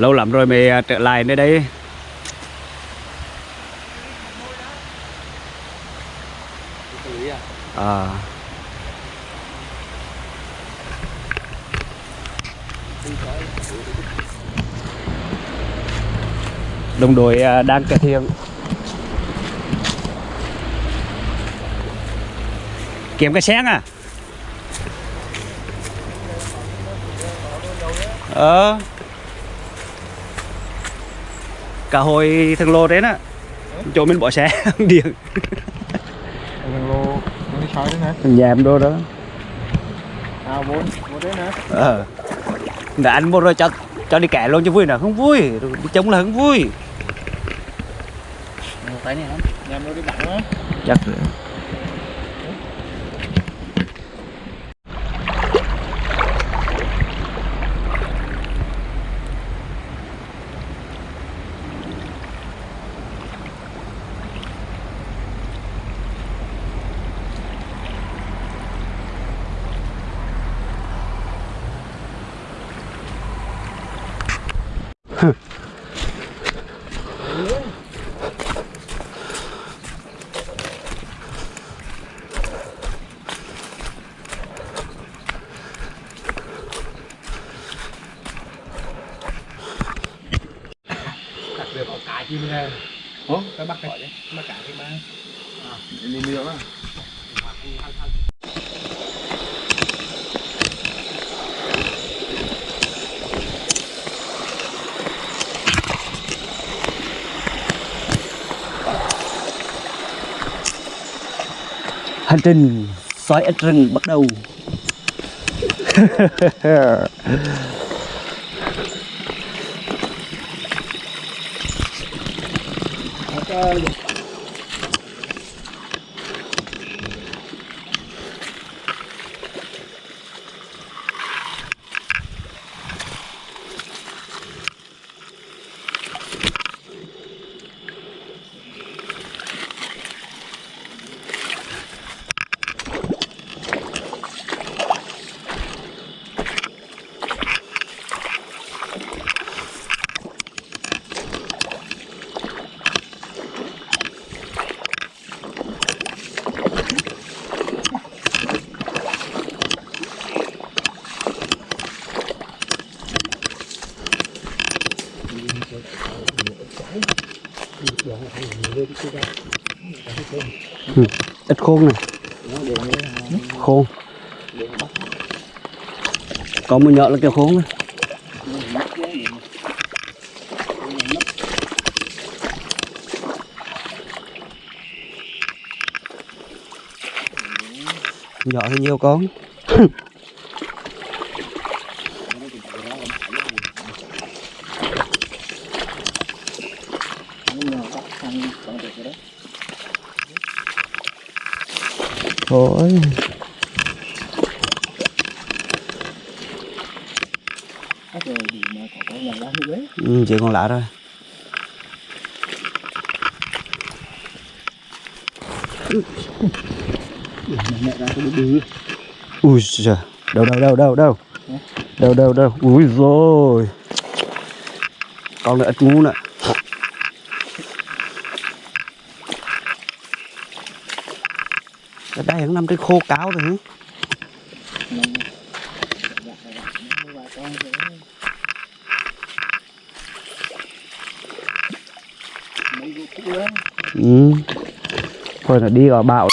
lâu lắm rồi mới à, trở lại nơi đây. À. Đồng đội à, đang cải thiện kiếm cái xén à ờ cả hồi thằng lô đấy á chỗ mình bỏ xe điện thằng lô đi sói đấy nè. Thằng em đô đó. À bốn bốn đấy nè. Ờ. Đã anh mua rồi cho cho đi kẻ luôn cho vui nào không vui. Đi chống là không vui. Tay này lắm. Nhà nó đi đặng á. Chắc rồi. Ủa? Cái bắt cái bắt cả cái ba à đi nước á. Hành trình sói ếch rừng bắt đầu Caralho. Khôn này. Khôn. Có một nhỏ là kiểu khôn này nhỏ thì nhiều con thôi rồi thì mà có cái nhà lá như đấy ừ, chỉ còn lạ rồi ui giời đâu đâu đâu đâu đâu. Đâu đâu đâu. Ui rồi con nữa ít ngu nữa. Cái đây cũng nằm trên khô cáo rồi hả? ừ thôi là đi vào bão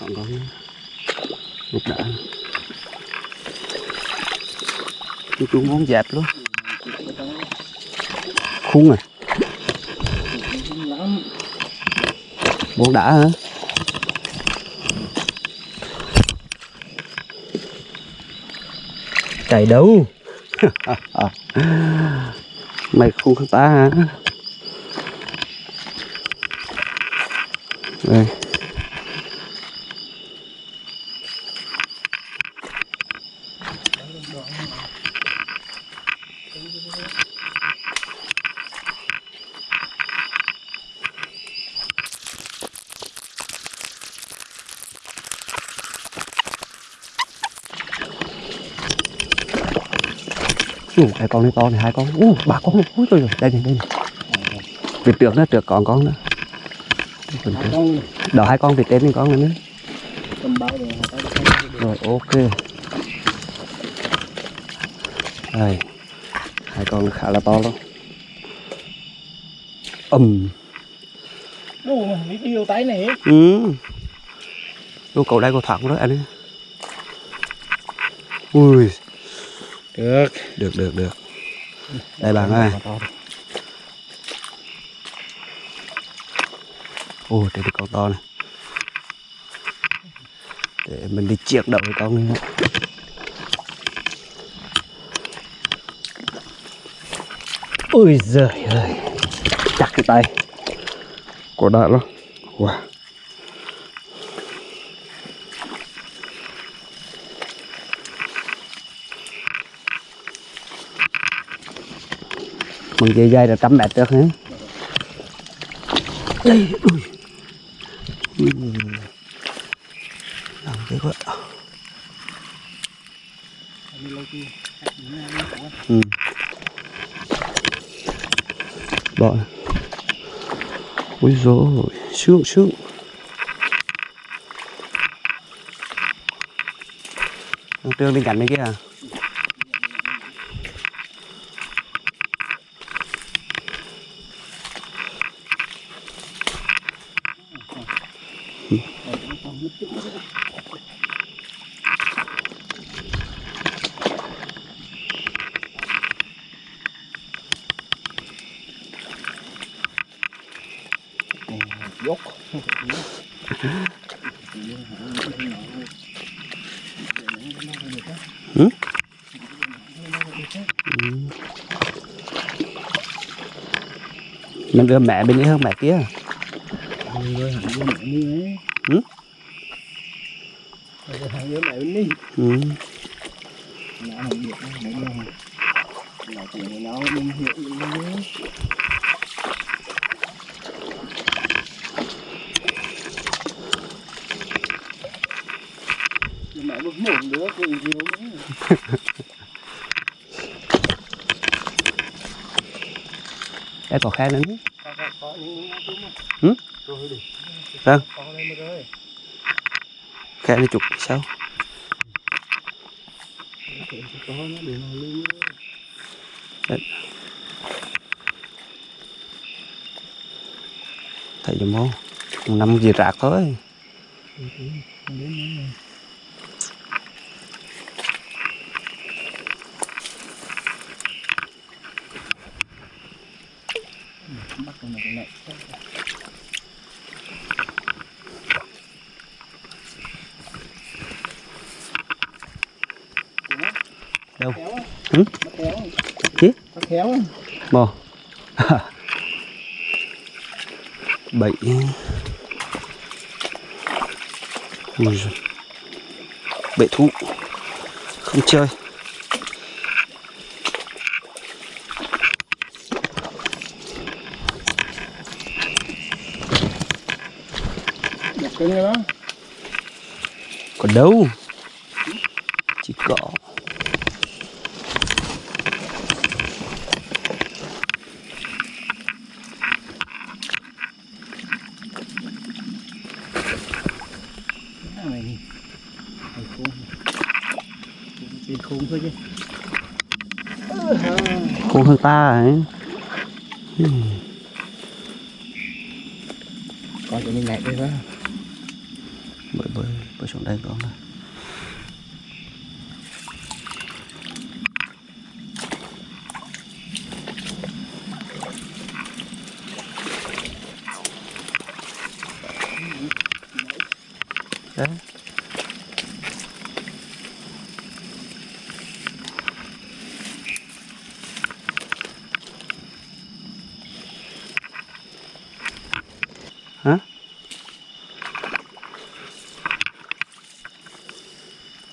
còn có lục đã. Chú chú muốn dẹp luôn. Khung à? Muốn đã hả? Chạy đâu? Mày không ta hả? Đây. Ủa, cái con này to này hai con Ủa, ba con ui trời ơi, đây này đây này. Vịt trước nữa trước còn con nữa. Đó hai con vịt trên này con nữa. Rồi rồi ok. Đây. Hai con khá là to luôn ầm đi điều tay này ừ. Ô, cậu đây có thẳng đó anh ấy. Ui được. Được được được. Đây bạn ơi. Ôi đây được con to này. Để mình đi chiếc đầu cái con này ôi giời ơi. Chặt cái tay. Có đã lắm wow mình dây dây là trăm mét được hả? Đây ui. Nặng thế quá. Ừ. bỏ. Ui dồi sướng sướng. Trương bên cạnh này kia à Ừ. mình đưa mẹ bên mẹ kia mẹ kia. ấy Ừ? với mẹ bên ừ. không biết, mẹ không được nó chỉ nó mình hiểu mẹ đứa cùng gì nữa có khe nữa những những thứ mà Ừ? Vâng. khe này chục sao? Nó nó thấy giùm không năm gì rạc thôi bắt con này này Đâu? Kéo á. mò bảy Ui giời. bậy thú. Không chơi. Còn đâu chỉ có Mày mày khôn tiền khôn thôi chứ. Khôn hơn ta ấy. Coi cho mình nhảy đây đó bơi bơi bơi xuống đây con này đấy. Hả?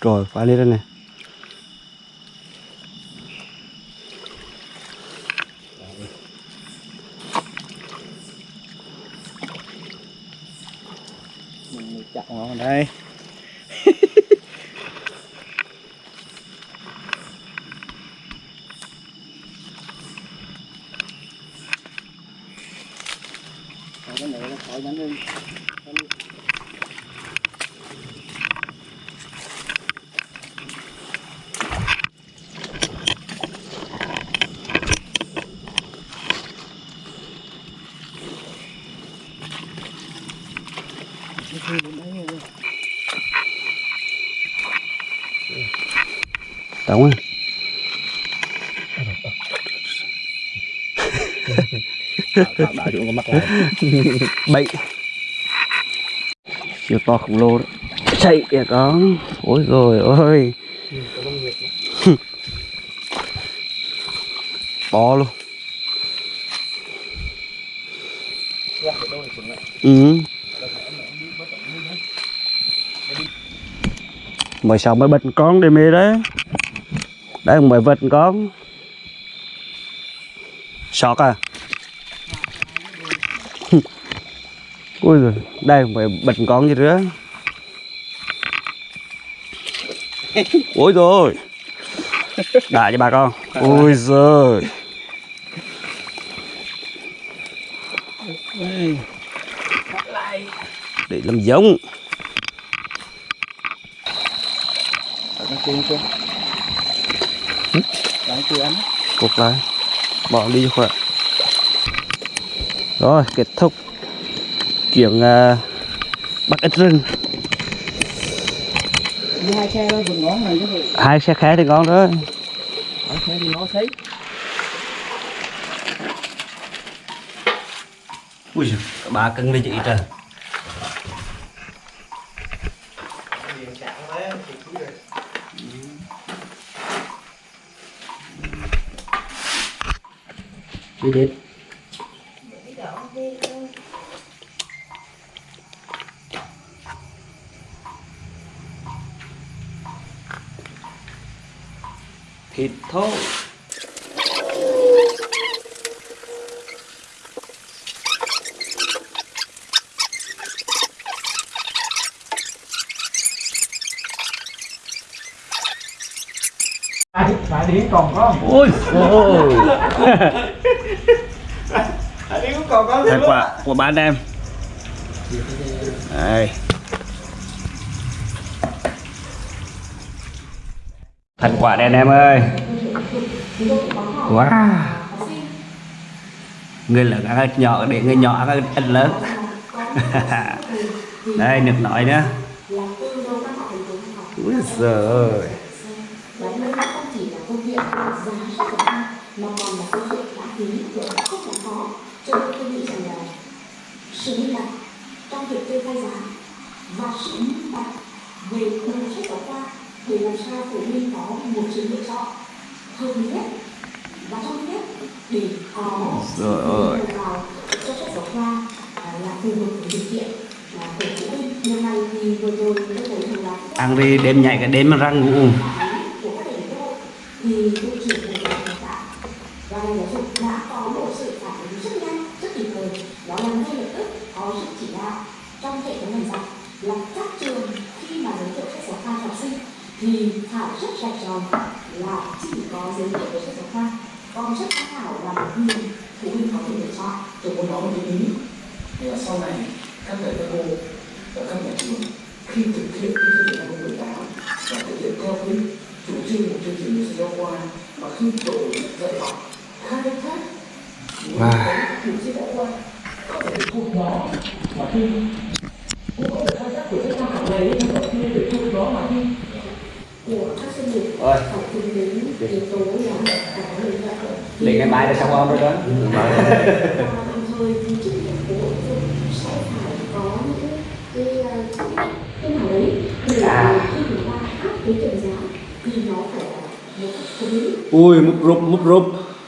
Rồi phải lên đây này. Mình chặt ngọn vào đây cái này là khỏi bánh lên Đúng không? tạo đã chúng có mắc Bậy. Chiều to khổng lồ đấy Chạy kìa con. Ôi rồi ôi. To luôn. Ừ. Mới sao mới bệnh con đi mê đấy. Đấy mới vật con. Sọt à? Ui rồi đây phải bệnh con gì nữa. Ôi rồi đại cho bà con. Ôi giời. Để làm giống. Nó cuốn xuống đáng chưa ăn Cột lại. Bỏ đi cho khỏe. Rồi kết thúc Chuyện uh, bắt ít rừng. Hai xe đó vườn ngón này chứ Hai xe khé thì ngon đó hai xe thì nó thấy. Ui bà cưng lên chị trời Đi đến. Thịt thôi phải điển còn có Ôi ôi có Thành quả của ba anh em. Đây. Thành quả đây anh em ơi. Wow Người lớn ăn nhỏ để người nhỏ ăn ít lớn. Đây nước nói nữa Úi giời ơi. nó không còn là câu chuyện lãng phí của rất là khó cho nên tôi nghĩ rằng là sự minh bạch trong việc kê khai giá và sự minh bạch về nguồn sách giáo khoa để làm sao phụ huynh có một sự lựa chọn hợp lý nhất và trong nhất để có Rồi ơi. vào cho sách giáo khoa là phù hợp với điều kiện à, của phụ huynh lần này thì vừa rồi tôi thấy rằng là Ăn đi đêm nhảy cả đêm mà răng ngủ của các thầy cô thì bộ trưởng bộ giáo dục đào và ngành giáo dục đã có một sự phản ứng rất nhanh rất kịp thời đó là ngay lập tức có sự chỉ đạo trong hệ thống ngành giáo là các trường khi mà giới thiệu sách giáo khoa cho học sinh thì phải rất rạch ròi là chỉ có giới thiệu về sách giáo khoa còn sách tham khảo là một quyền phụ chọn tôi muốn nói một cái ý là sau này các thầy các cô và các nhà trường khi thực hiện cái chương trình năm 2018 và thực hiện theo cái chủ trương của chương trình sách giáo khoa mà khi đổi dạy học khai thác Wow. chủ sách giáo khoa có thể thuộc đó mà khi cũng có thể khai thác của sách tham khảo này nhưng mà khi để thuộc đó mà khi của các tính đến yếu tố là xong không rồi đó và đồng thời thì trách nhiệm của bộ giáo dục sẽ phải có những cái ờ, cái nào đấy để À. khi chúng ta áp cái trần giá thì nó phải là một cách hợp lý Ui múc rụp múc rụp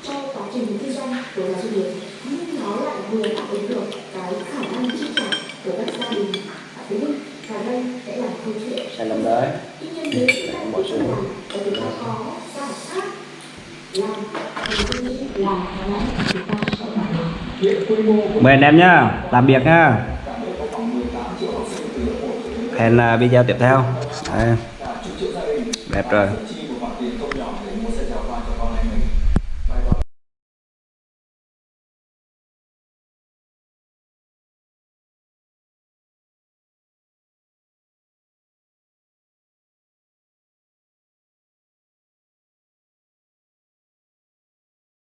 cho quá trình kinh doanh của nhà doanh nghiệp nhưng nó lại vừa đáp ứng được cái khả năng chi trả của các gia đình và phụ huynh và đây sẽ là câu chuyện Sai lầm đấy tuy nhiên nếu chúng ta không làm và chúng ta có giải pháp làm thì tôi nghĩ là có lẽ chúng ta sẽ đạt được Mời anh em nhá Làm việc nhá. Hẹn là video tiếp theo. Đây. Đẹp rồi.